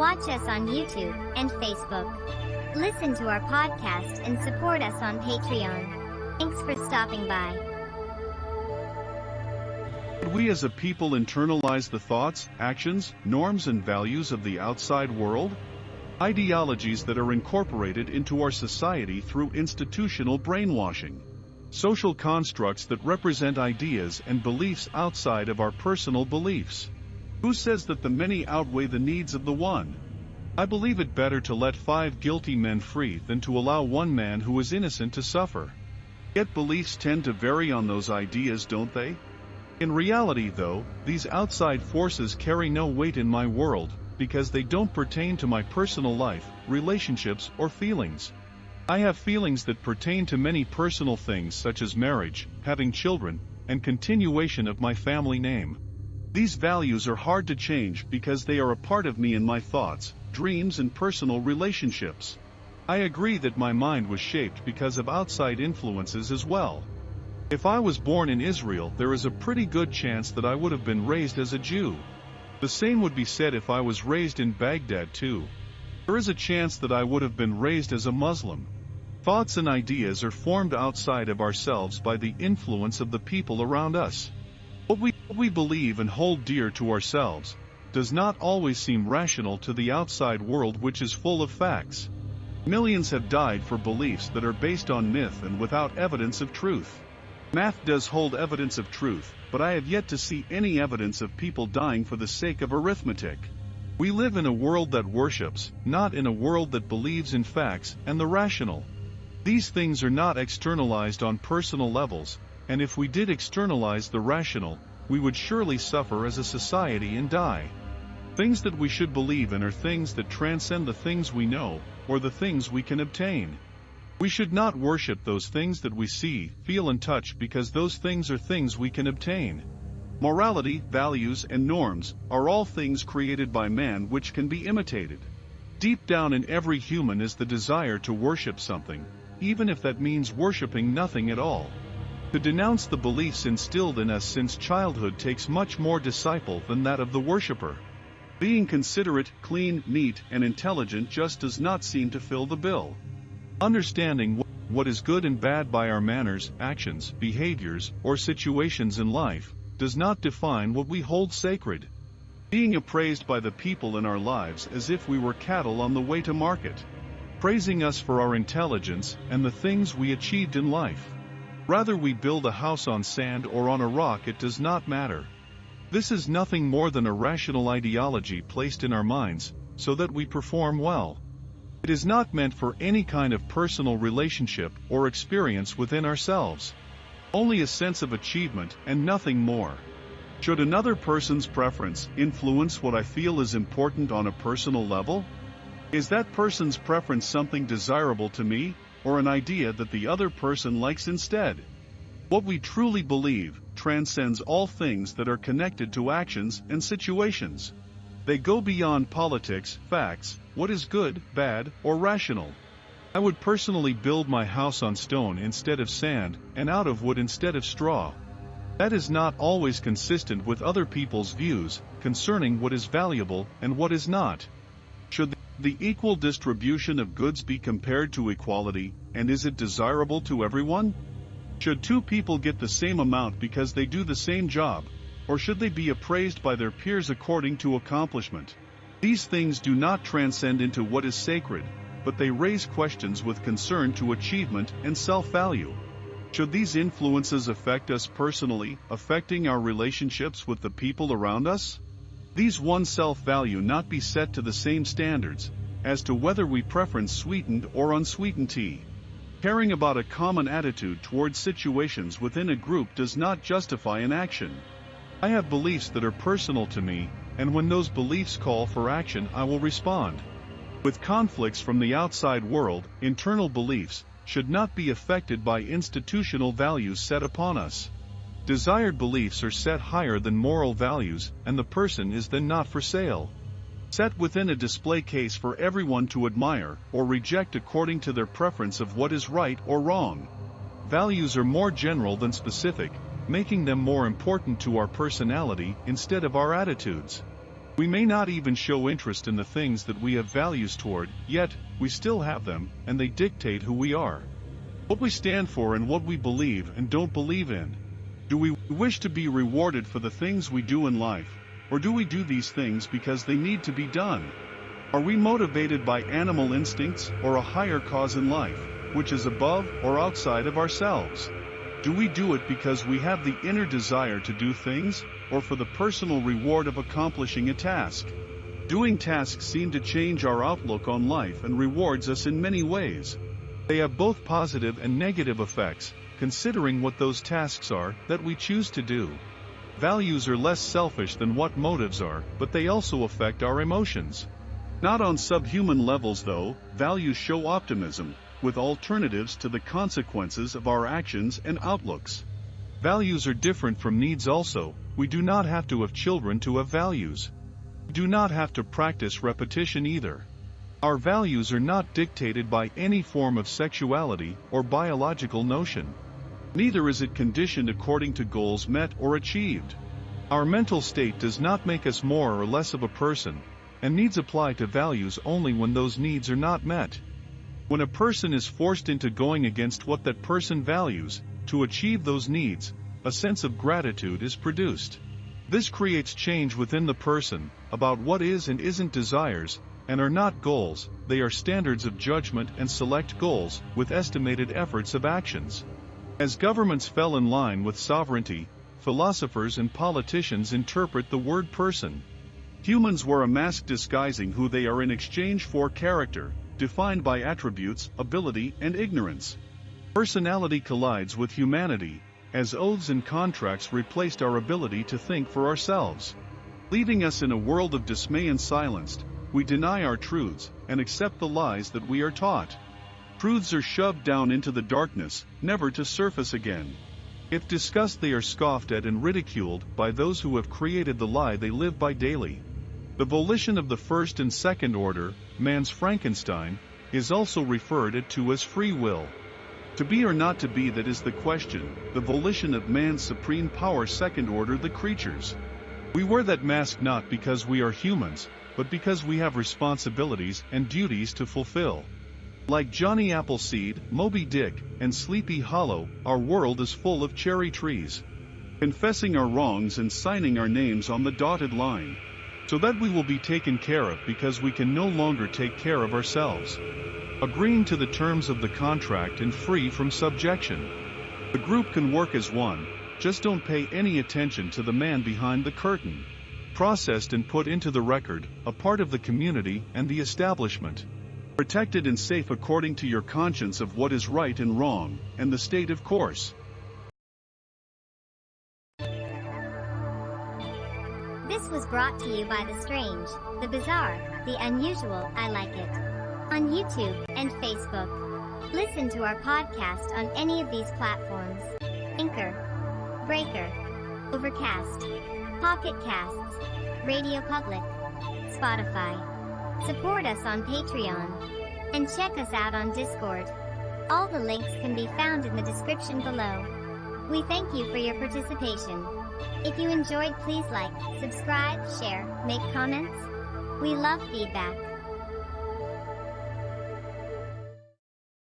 Watch us on YouTube and Facebook. Listen to our podcast and support us on Patreon. Thanks for stopping by. We as a people internalize the thoughts, actions, norms and values of the outside world? Ideologies that are incorporated into our society through institutional brainwashing. Social constructs that represent ideas and beliefs outside of our personal beliefs. Who says that the many outweigh the needs of the one? I believe it better to let five guilty men free than to allow one man who is innocent to suffer. Yet beliefs tend to vary on those ideas, don't they? In reality though, these outside forces carry no weight in my world, because they don't pertain to my personal life, relationships, or feelings. I have feelings that pertain to many personal things such as marriage, having children, and continuation of my family name. These values are hard to change because they are a part of me in my thoughts, dreams and personal relationships. I agree that my mind was shaped because of outside influences as well. If I was born in Israel there is a pretty good chance that I would have been raised as a Jew. The same would be said if I was raised in Baghdad too. There is a chance that I would have been raised as a Muslim. Thoughts and ideas are formed outside of ourselves by the influence of the people around us. What we, believe and hold dear to ourselves does not always seem rational to the outside world which is full of facts. Millions have died for beliefs that are based on myth and without evidence of truth. Math does hold evidence of truth, but I have yet to see any evidence of people dying for the sake of arithmetic. We live in a world that worships, not in a world that believes in facts and the rational. These things are not externalized on personal levels, and if we did externalize the rational, we would surely suffer as a society and die. Things that we should believe in are things that transcend the things we know, or the things we can obtain. We should not worship those things that we see, feel and touch because those things are things we can obtain. Morality, values, and norms are all things created by man which can be imitated. Deep down in every human is the desire to worship something, even if that means worshiping nothing at all. To denounce the beliefs instilled in us since childhood takes much more disciple than that of the worshipper. Being considerate, clean, neat, and intelligent just does not seem to fill the bill. Understanding what is good and bad by our manners, actions, behaviors, or situations in life, does not define what we hold sacred. Being appraised by the people in our lives as if we were cattle on the way to market. Praising us for our intelligence and the things we achieved in life. Rather we build a house on sand or on a rock it does not matter. This is nothing more than a rational ideology placed in our minds, so that we perform well. It is not meant for any kind of personal relationship or experience within ourselves. Only a sense of achievement and nothing more. Should another person's preference influence what I feel is important on a personal level? Is that person's preference something desirable to me, or an idea that the other person likes instead? What we truly believe transcends all things that are connected to actions and situations. They go beyond politics, facts, what is good, bad, or rational. I would personally build my house on stone instead of sand, and out of wood instead of straw. That is not always consistent with other people's views concerning what is valuable and what is not. Should the equal distribution of goods be compared to equality, and is it desirable to everyone? Should two people get the same amount because they do the same job, or should they be appraised by their peers according to accomplishment? These things do not transcend into what is sacred, but they raise questions with concern to achievement and self-value. Should these influences affect us personally, affecting our relationships with the people around us? These one self-value not be set to the same standards, as to whether we preference sweetened or unsweetened tea. Caring about a common attitude towards situations within a group does not justify an action. I have beliefs that are personal to me, and when those beliefs call for action I will respond. With conflicts from the outside world, internal beliefs should not be affected by institutional values set upon us. Desired beliefs are set higher than moral values, and the person is then not for sale. Set within a display case for everyone to admire or reject according to their preference of what is right or wrong. Values are more general than specific, making them more important to our personality instead of our attitudes. We may not even show interest in the things that we have values toward, yet, we still have them, and they dictate who we are. What we stand for and what we believe and don't believe in. Do we wish to be rewarded for the things we do in life, or do we do these things because they need to be done? Are we motivated by animal instincts or a higher cause in life, which is above or outside of ourselves? Do we do it because we have the inner desire to do things, or for the personal reward of accomplishing a task? Doing tasks seem to change our outlook on life and rewards us in many ways. They have both positive and negative effects, considering what those tasks are that we choose to do. Values are less selfish than what motives are, but they also affect our emotions. Not on subhuman levels though, values show optimism, with alternatives to the consequences of our actions and outlooks. Values are different from needs also, we do not have to have children to have values. We do not have to practice repetition either. Our values are not dictated by any form of sexuality or biological notion. Neither is it conditioned according to goals met or achieved. Our mental state does not make us more or less of a person, and needs apply to values only when those needs are not met. When a person is forced into going against what that person values, to achieve those needs, a sense of gratitude is produced. This creates change within the person, about what is and isn't desires, and are not goals, they are standards of judgment and select goals, with estimated efforts of actions. As governments fell in line with sovereignty, philosophers and politicians interpret the word person. Humans wear a mask disguising who they are in exchange for character, defined by attributes, ability, and ignorance. Personality collides with humanity, as oaths and contracts replaced our ability to think for ourselves. Leaving us in a world of dismay and silenced, we deny our truths and accept the lies that we are taught. Truths are shoved down into the darkness, never to surface again. If discussed, they are scoffed at and ridiculed by those who have created the lie they live by daily. The volition of the first and second order, man's Frankenstein, is also referred to as free will. To be or not to be that is the question, the volition of man's supreme power second order the creatures. We wear that mask not because we are humans, but because we have responsibilities and duties to fulfill. Like Johnny Appleseed, Moby Dick, and Sleepy Hollow, our world is full of cherry trees. Confessing our wrongs and signing our names on the dotted line so that we will be taken care of because we can no longer take care of ourselves. Agreeing to the terms of the contract and free from subjection. The group can work as one, just don't pay any attention to the man behind the curtain. Processed and put into the record, a part of the community and the establishment. Protected and safe according to your conscience of what is right and wrong, and the state of course. This was brought to you by the strange, the bizarre, the unusual, I like it. On YouTube and Facebook. Listen to our podcast on any of these platforms. Anchor, Breaker, Overcast, Pocket Casts, Radio Public, Spotify. Support us on Patreon. And check us out on Discord. All the links can be found in the description below. We thank you for your participation. If you enjoyed please like, subscribe, share, make comments. We love feedback.